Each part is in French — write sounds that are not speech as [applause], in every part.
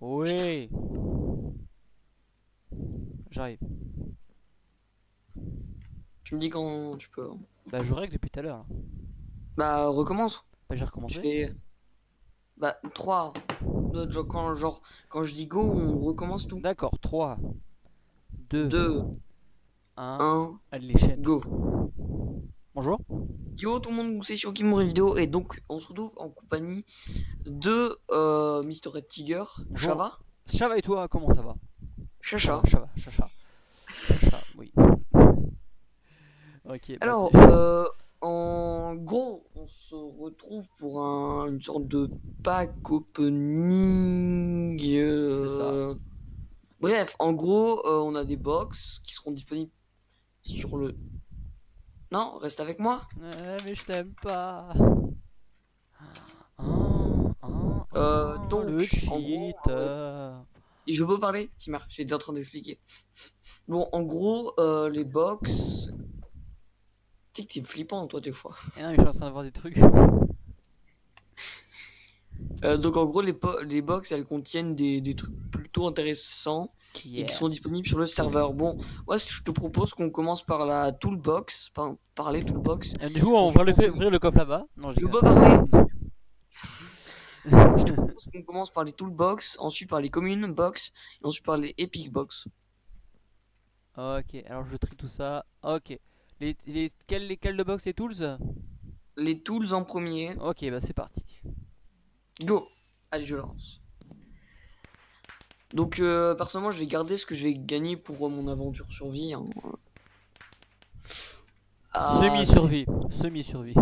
Oui. J'arrive. Tu me dis quand tu peux. Bah je règle depuis tout à l'heure. Bah recommence. Bah j'ai Je recommencé. fais. Bah 3. Genre quand, genre, quand je dis go, on recommence tout. D'accord, 3, 2, 2, 1. 1, Allez les chaînes. go. Bonjour. Yo tout le monde, c'est sur Kimori Vidéo et donc on se retrouve en compagnie de euh, Mr. Red Tiger, Bonjour. Chava, Ça va et toi Comment ça va? Chacha. Ça va, chacha. Chacha, oui. Ok. bah, Alors, euh, en gros, on se retrouve pour un, une sorte de pack opening. euh, Bref, en gros, euh, on a des box qui seront disponibles sur le. Non, reste avec moi. Euh, mais je t'aime pas. Ah, ah, Euh, ah, donc, le en gros, euh. Et je peux parler Timar, j'étais en train d'expliquer. Bon, en gros, euh, les box. Tu sais que t'es flippant, toi, des fois. Eh non, mais je suis en train de voir des trucs. Euh, donc, en gros, les, les box, elles contiennent des, des trucs plutôt intéressants. et qui sont disponibles sur le serveur. Bon, moi je te propose qu'on commence par la toolbox, par, par les toolbox. Euh, du coup, on va ouvrir le, ouvrir le coffre là-bas. Non, je peux parler [laughs] Je te propose qu'on commence par les toolbox, ensuite par les communes box, et ensuite par les epic box. Ok, alors je trie tout ça. Ok. Les, les, quels, lesquels de box les tools? Les tools en premier. Ok, bah c'est parti. Go Allez, je lance. Donc, euh, personnellement, je vais garder ce que j'ai gagné pour euh, mon aventure survie. hein. Ah, Semi-survie. Semi-survie.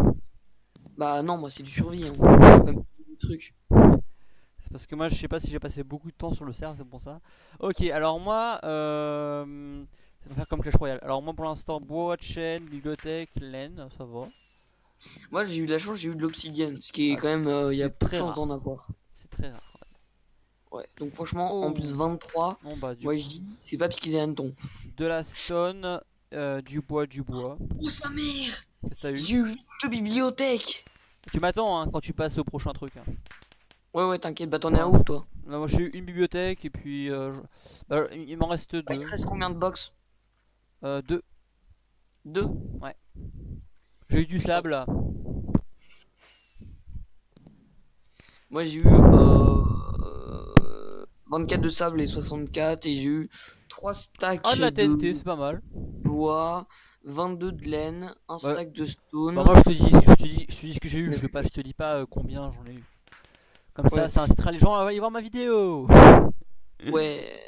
Bah non, moi c'est du survie. Hein. Je fais même des trucs. C'est parce que moi je sais pas si j'ai passé beaucoup de temps sur le serve, c'est pour ça. Ok, alors moi, euh, ça va faire comme Clash Royale. Alors moi pour l'instant, bois, chaîne, bibliothèque, laine, ça va. Moi j'ai eu de la chance, j'ai eu de l'obsidienne, ce qui est Ah, quand même, euh, il y a peu de très chance d'en avoir. C'est très rare. Ouais, donc franchement, en Oh. plus 23, Bon bah du ouais, je dis, c'est pas piqué des hannetons. de la stone, euh, du bois, du bois. Oh sa mère J'ai eu de bibliothèque Tu m'attends hein, quand tu passes au prochain truc. hein. Ouais, ouais, t'inquiète, bah t'en es à où toi? Là, moi j'ai eu une bibliothèque et puis euh, je- bah, il il m'en reste Bah, Il deux. te reste combien de box? Euh, deux. Deux? J'ai eu du sable là. Moi j'ai eu euh, 24 de sable et 64, et j'ai eu 3 stacks Ah de la TNT, c'est pas mal. bois, 22 de laine, un Ouais. stack de stone. Bah moi je te dis, je te dis, je te dis ce que j'ai eu, je, vais pas, je te dis pas euh, combien j'en ai eu. Comme ça, Ouais. ça incitera les gens à aller voir ma vidéo. Ouais. [laughs]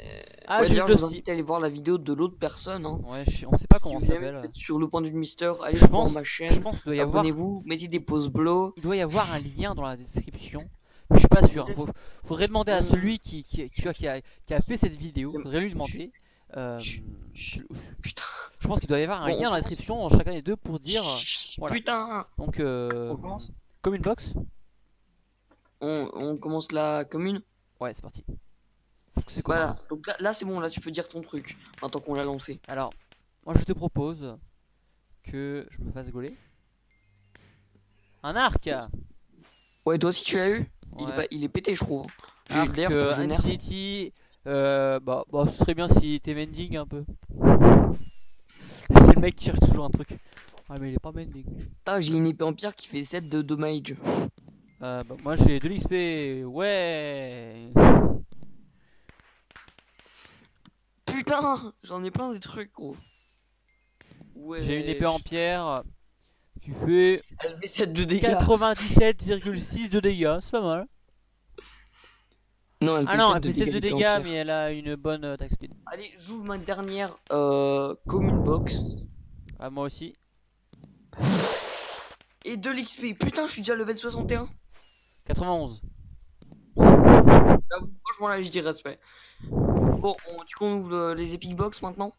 Ah, ouais, d'ailleurs, je vous invite à aller voir la vidéo de l'autre personne. Hein. Ouais, je- on sait pas comment Si ça s'appelle. sur le point du Mister, allez Je voir pense- ma Je chaîne. pense qu'il doit y avoir, Abonnez-vous, mettez des pouces bleus. il doit y avoir un lien dans la description. Je suis pas sûr. Faut- faudrait demander à Euh. celui qui, qui, qui, qui a, qui a fait cette vidéo. Faudrait lui demander. Euh, je pense qu'il doit y avoir un lien dans la description dans chacun des deux pour dire. Voilà. Putain. Donc, euh, On commence comme une box. on, on commence la commune. Ouais, c'est parti. C'est quoi Voilà. Donc là, là c'est bon, là tu peux dire ton truc. Maintenant qu'on l'a lancé. Alors, moi je te propose que je me fasse gauler. Un arc Ouais, toi aussi tu l'as eu? Il, est pas- il est pété, je trouve. Faut euh, que. Euh, bah, bah, ce serait bien s'il était mending un peu. C'est le mec qui cherche toujours un truc. Ouais, mais il est pas mending. Ah, j'ai une épée en pierre qui fait 7 de damage. Euh, bah, moi j'ai de l'XP. Ouais. Putain, j'en ai plein des trucs, gros. Ouais. J'ai une épée en pierre qui fait Elle fait 7 de dégâts. 97,6 de dégâts. C'est pas mal. Non, elle fait Ah non, 7 elle fait 7 de dégâts, mais elle a une bonne euh, attaque speed. Allez, j'ouvre ma dernière euh, commune box. Ah, moi aussi. Et de l'XP. Putain, je suis déjà level 61. 91. Là, franchement, là, je dis respect. Bon, on, du coup, on ouvre le- les epic box maintenant.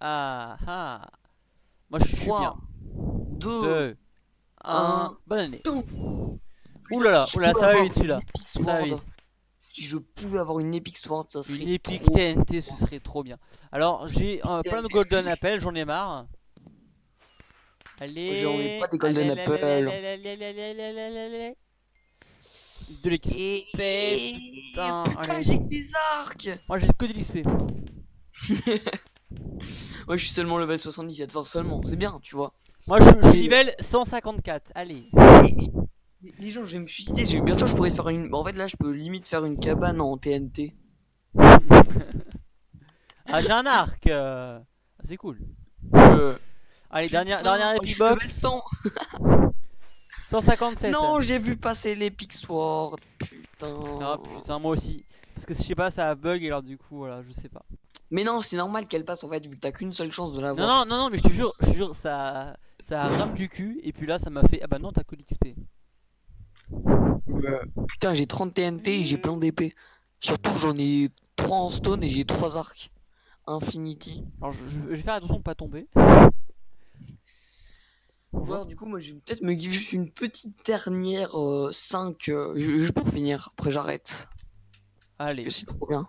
Ah ah. Moi je suis 3, bien. 2, 2, 1. un. Bonne année. Là, si pouvais ça va vite celui-là. Ça va vite. Si je pouvais avoir une epic sword, ça serait Une trop- TNT, ce serait trop bien. Alors j'ai euh, plein de golden apples, j'en ai marre. Allez. J'en ai pas des golden allez, allez, allez, allez. De l'XP. Putain, j'ai que des arcs Moi j'ai que de l'XP. Ouais, [laughs] je suis seulement level 77, force seulement, c'est bien, tu vois. Moi je, suis level 154. Allez. Les gens, je vais me suicider, je- bientôt je pourrais faire une... En fait, là, je peux limite faire une cabane en TNT. Ah j'ai un arc. euh, C'est cool. Euh, Allez, dernière, dernière je Epic suis level Box. 100. 157. Non, j'ai vu passer l'Epic Sword, putain. Ah putain, moi aussi. Parce que je sais pas, ça a bug et alors du coup, voilà, je sais pas. Mais non, c'est normal qu'elle passe en fait, vu que t'as qu'une seule chance de l'avoir. Non, non, non, non, mais je te jure, je te jure, ça, ça rame du cul. Et puis là, ça m'a fait. Ah bah non, t'as que l'XP. Putain, j'ai 30 TNT et j'ai plein d'épées. Surtout, j'en ai 3 en stone et j'ai 3 arcs. Infinity. Alors, je, je- je vais faire attention de pas tomber. Bonjour. Alors, du coup, moi, je vais peut-être me give juste une petite dernière 5. juste pour finir. Après, j'arrête. Allez, C'est trop bien.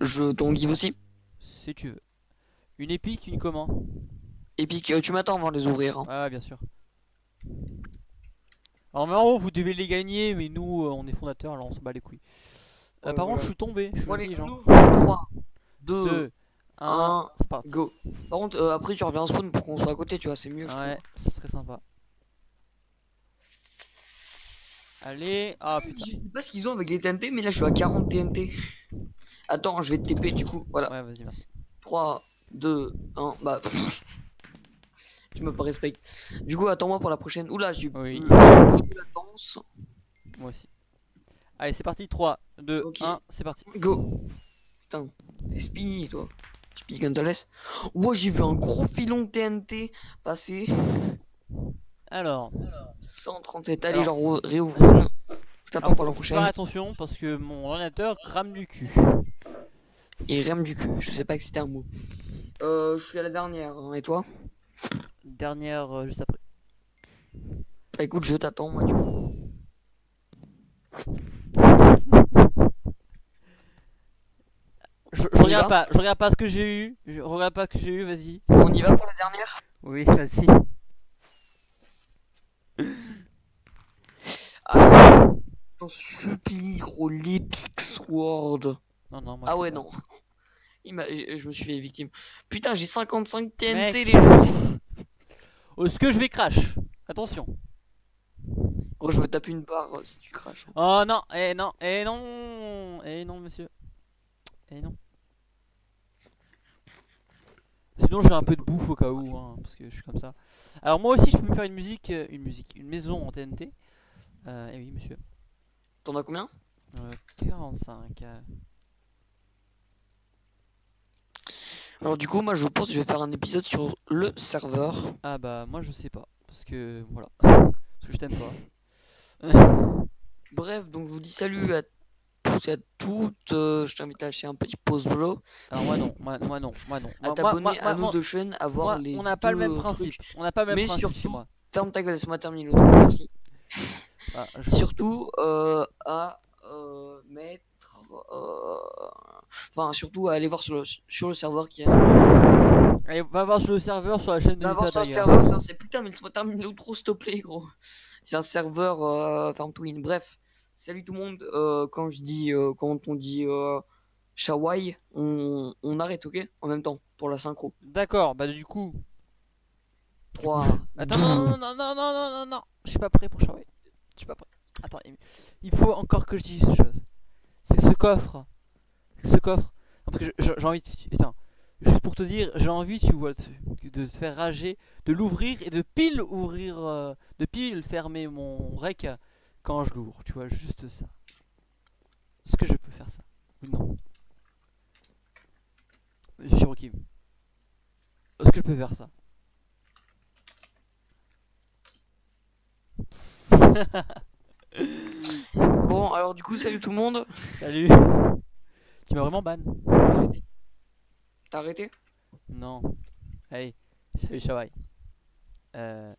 Je t'en give aussi. si tu veux. Une épique, une comment? Epic, euh, tu m'attends avant de les ouvrir. hein. Ah, bien sûr. Alors, mais en haut, vous devez les gagner, mais nous, euh, on est fondateurs, alors on se bat les couilles. Euh, par contre, voilà. je suis tombé, je suis on ouvre. 3, 2, 2, 1, un, c'est parti. go. Par contre, euh, après, tu reviens en spawn pour qu'on soit à côté, tu vois, c'est mieux, je trouve. Ouais, ce serait sympa. Allez, ah Je sais pas ce qu'ils ont avec les TNT, mais là je suis à 40 TNT. Attends, je vais te TP du coup. Voilà. Ouais, vas-y, merci. 3, 2, 1. Bah. Tu me pas respect. Du coup, attends-moi pour la prochaine. Oula, j'ai eu Oui. de latence. Moi aussi. Allez, c'est parti. 3, 2, Ok. 1, c'est parti. Go. Putain, t'es Spinny toi. Spinny Gonzalez. Wow, j'ai vu un gros filon de TNT passer. Alors, 137. Allez, Alors. genre re- réouvre. Je t'attends pour la prochaine. faire attention parce que mon ordinateur crame du cul. Et rame du cul. Je sais pas que c'était un mot. Euh, je suis à la dernière. hein, Et toi? Dernière, euh, juste après. Bah écoute, je t'attends, moi, du coup. Je, je regarde pas, je regarde pas ce que j'ai eu. Je regarde pas ce que j'ai eu, vas-y. On y va pour la dernière? Oui, vas-y. Ah, T'en supplie, gros, l'Epic Sword. Non, non, moi. Ah ouais, pas. non. Je me suis fait victime. Putain, j'ai 55 TNT, Mec. les gens. Oh, ce que je vais crash. Attention. Gros, je me tape une barre euh, si tu craches. Oh non, eh non, eh non, eh non, monsieur. Eh non. Sinon, j'ai un peu de bouffe au cas où, hein, parce que je suis comme ça. Alors, moi aussi, je peux me faire une musique, euh, une musique, une maison en TNT. Euh, eh oui, monsieur. T'en as combien? Euh, 45. euh. Alors, du coup, moi, je pense que je vais faire un épisode sur le serveur. Ah bah, moi, je sais pas, parce que voilà, [laughs] parce que je t'aime pas. [laughs] Bref, donc je vous dis salut à tous et à toutes. euh, je t'invite à lâcher un petit pause bro. Alors moi non, moi, moi non, moi non. À t'abonner à nos deux chaînes, à voir moi, les. on n'a pas le même principe. trucs. On n'a pas le même Mais principe chez surtout, moi. Ferme ta gueule, laisse-moi terminer le truc, merci. Ah, [laughs] je- surtout euh, à euh, mettre enfin surtout à aller voir sur le, sur le serveur qui est Allez, va voir sur le serveur, sur la chaîne de va voir sur le serveur ça c'est putain mais laisse-moi terminer l'outro s'il te plaît gros. C'est un serveur euh, farm to win bref salut tout le monde. Euh, quand je dis euh, quand on dit euh, Shawai on, on arrête ok? En même temps pour la synchro. D'accord, bah du coup. 3 [laughs] Attends, non, non, non, non, non, non, non, non, je suis pas prêt pour Shawai. Je suis pas prêt. Attends, il- il faut encore que je dise une chose. C'est que ce coffre, ce coffre, non, parce que j'ai envie de, putain, juste pour te dire, j'ai envie, tu vois, de, de te faire rager, de l'ouvrir et de pile ouvrir, euh, de pile fermer mon rec quand je l'ouvre, tu vois, juste ça. Est-ce que je peux faire ça? Ou non. Monsieur Shirokim, est-ce que je peux faire ça? [laughs] Bon alors du coup salut tout le monde. Salut [laughs] Tu m'as vraiment ban t'as arrêté? Non. Allez, salut Shawai. Euh,